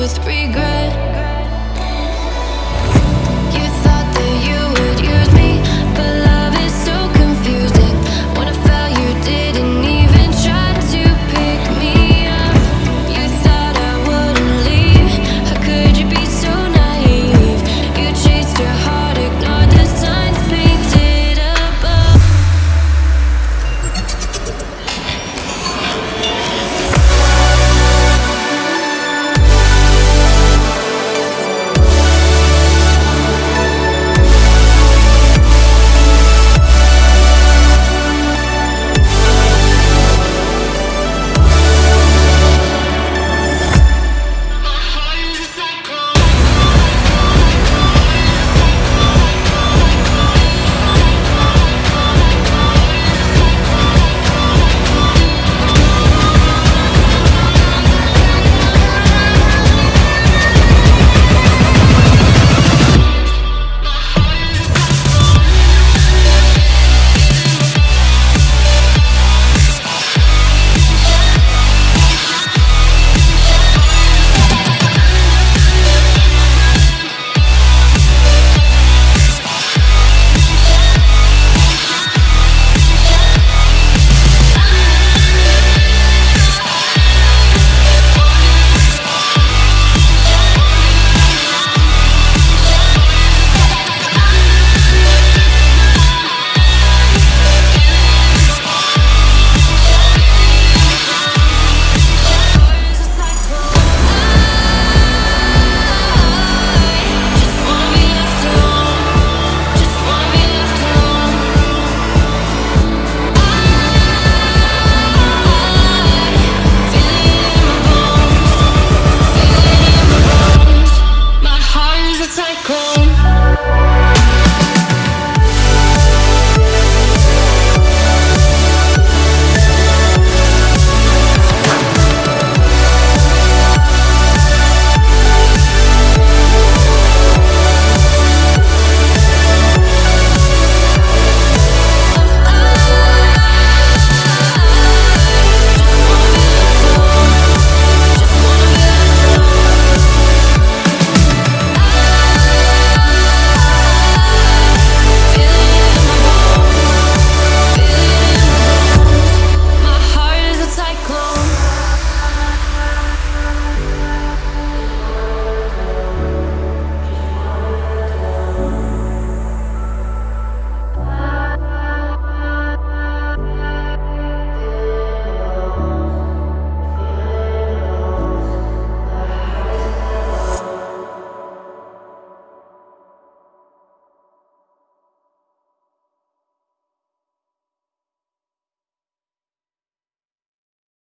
with regret.